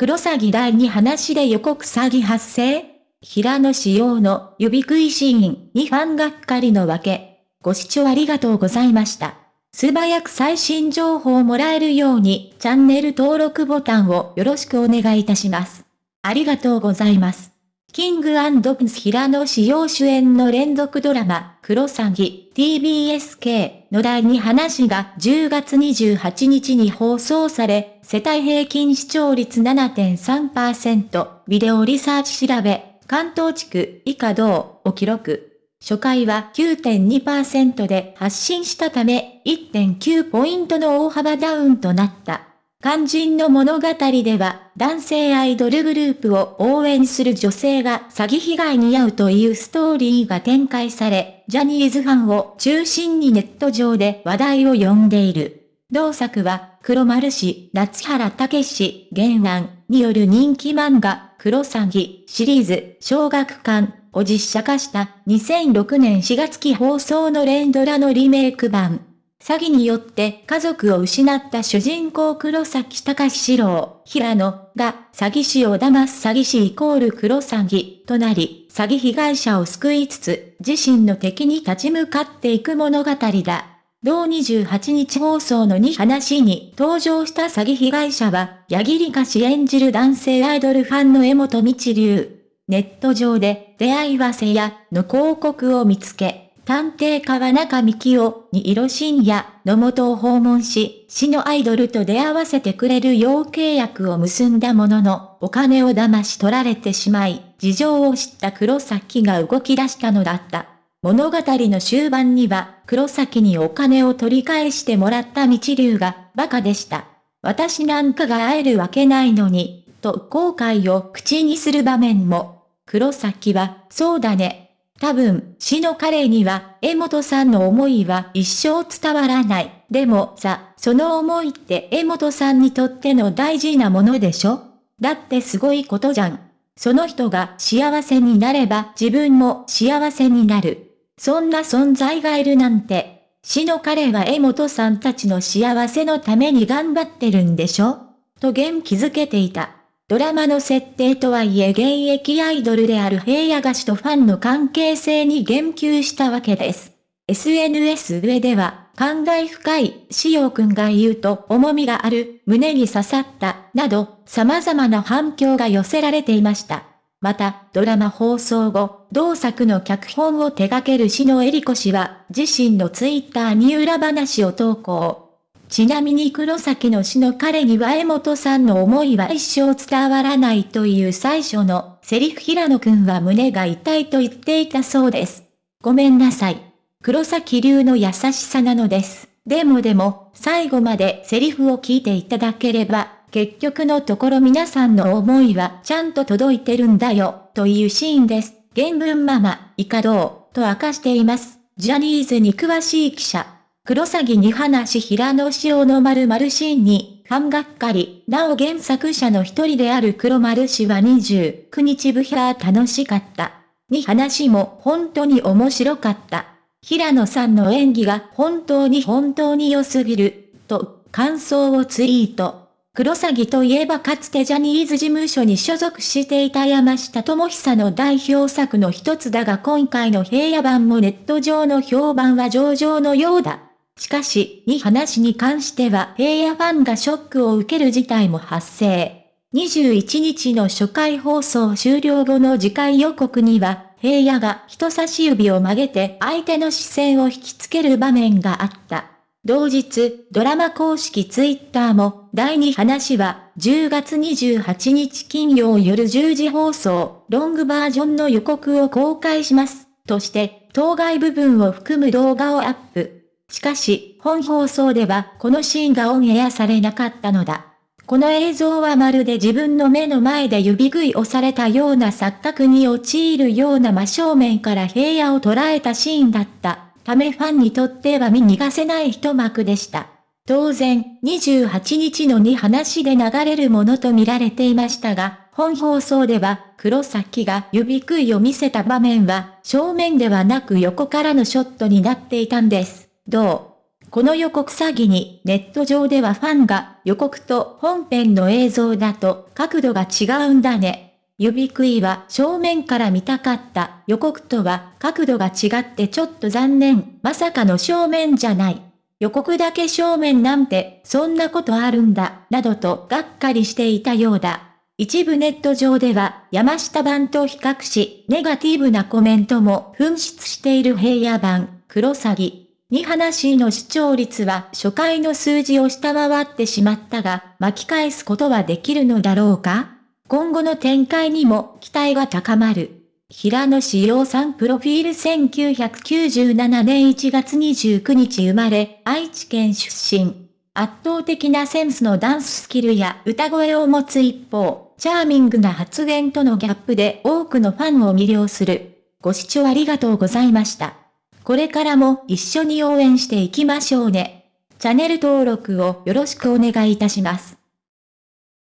黒詐欺第2話で予告詐欺発生平野仕様の指食いシーンにファンがっかりのわけ。ご視聴ありがとうございました。素早く最新情報をもらえるようにチャンネル登録ボタンをよろしくお願いいたします。ありがとうございます。キングプンス平野志陽主演の連続ドラマ、クロサギ TBSK の第2話が10月28日に放送され、世帯平均視聴率7.3%、ビデオリサーチ調べ、関東地区以下同を記録。初回は9.2%で発信したため、1.9ポイントの大幅ダウンとなった。肝心の物語では、男性アイドルグループを応援する女性が詐欺被害に遭うというストーリーが展開され、ジャニーズファンを中心にネット上で話題を呼んでいる。同作は、黒丸氏、夏原武史、原案による人気漫画、黒詐欺シリーズ、小学館を実写化した2006年4月期放送の連ドラのリメイク版。詐欺によって家族を失った主人公黒崎隆史郎、平野が詐欺師を騙す詐欺師イコール黒詐欺となり、詐欺被害者を救いつつ、自身の敵に立ち向かっていく物語だ。同28日放送の2話に登場した詐欺被害者は、矢切歌氏演じる男性アイドルファンの江本道流。ネット上で出会いわせやの広告を見つけ、探偵川中幹夫に色深夜の元を訪問し、死のアイドルと出会わせてくれる要契約を結んだものの、お金を騙し取られてしまい、事情を知った黒崎が動き出したのだった。物語の終盤には、黒崎にお金を取り返してもらった道流が、馬鹿でした。私なんかが会えるわけないのに、と後悔を口にする場面も。黒崎は、そうだね、多分、死の彼には、江本さんの思いは一生伝わらない。でもさ、その思いって江本さんにとっての大事なものでしょだってすごいことじゃん。その人が幸せになれば自分も幸せになる。そんな存在がいるなんて。死の彼は江本さんたちの幸せのために頑張ってるんでしょ？と元気づけていた。ドラマの設定とはいえ現役アイドルである平野菓子とファンの関係性に言及したわけです。SNS 上では、感慨深い、しおくんが言うと重みがある、胸に刺さった、など、様々な反響が寄せられていました。また、ドラマ放送後、同作の脚本を手掛ける篠恵里子氏は、自身のツイッターに裏話を投稿。ちなみに黒崎の死の彼には江本さんの思いは一生伝わらないという最初のセリフ平野くんは胸が痛いと言っていたそうです。ごめんなさい。黒崎流の優しさなのです。でもでも、最後までセリフを聞いていただければ、結局のところ皆さんの思いはちゃんと届いてるんだよ、というシーンです。原文ママ、イカドー、と明かしています。ジャニーズに詳しい記者。黒詐欺に話平野紫耀の〇〇シーンに、ファンがっかり、なお原作者の一人である黒丸氏は29日ブヒャー楽しかった。に話も本当に面白かった。平野さんの演技が本当に本当に良すぎる、と感想をツイート。黒詐欺といえばかつてジャニーズ事務所に所属していた山下智久の代表作の一つだが今回の平野版もネット上の評判は上々のようだ。しかし、に話に関しては平野ファンがショックを受ける事態も発生。21日の初回放送終了後の次回予告には、平野が人差し指を曲げて相手の視線を引きつける場面があった。同日、ドラマ公式ツイッターも、第2話は、10月28日金曜夜10時放送、ロングバージョンの予告を公開します。として、当該部分を含む動画をアップ。しかし、本放送ではこのシーンがオンエアされなかったのだ。この映像はまるで自分の目の前で指食いをされたような錯覚に陥るような真正面から平野を捉えたシーンだった。ためファンにとっては見逃せない一幕でした。当然、28日の2話で流れるものと見られていましたが、本放送では、黒崎が指食いを見せた場面は、正面ではなく横からのショットになっていたんです。同この予告詐欺にネット上ではファンが予告と本編の映像だと角度が違うんだね。指食いは正面から見たかった予告とは角度が違ってちょっと残念。まさかの正面じゃない。予告だけ正面なんてそんなことあるんだ、などとがっかりしていたようだ。一部ネット上では山下版と比較し、ネガティブなコメントも噴出している平野版、クロサギ。に話の視聴率は初回の数字を下回ってしまったが、巻き返すことはできるのだろうか？今後の展開にも期待が高まる。平野志陽さんプロフィール1997年1月29日生まれ、愛知県出身。圧倒的なセンスのダンススキルや歌声を持つ一方、チャーミングな発言とのギャップで多くのファンを魅了する。ご視聴ありがとうございました。これからも一緒に応援していきましょうね。チャンネル登録をよろしくお願いいたします。